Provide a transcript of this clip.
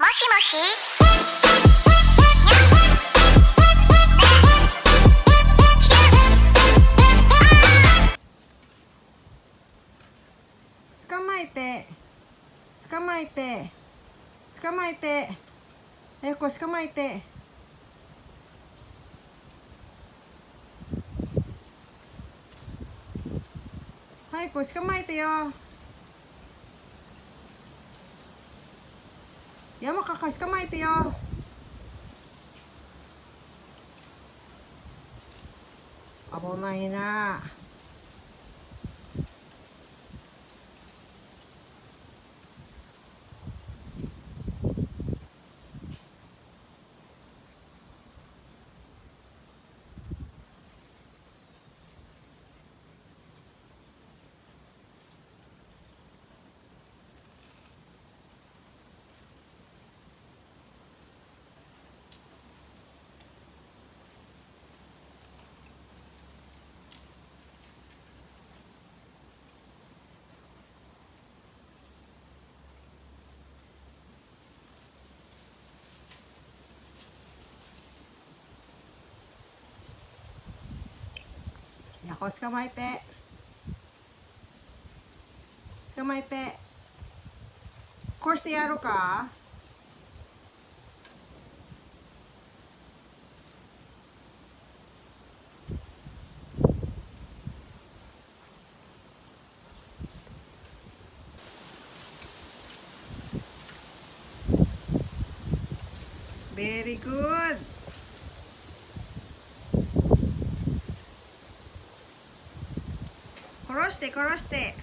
もし捕まえて。捕まえて。捕まえて。えこ捕まえて。はいこ捕まえてよ。山かかしかまえてよ。危ないな。やこ捕まえて。捕まえて。こうしてやろうか。ベリーグッド殺して殺して。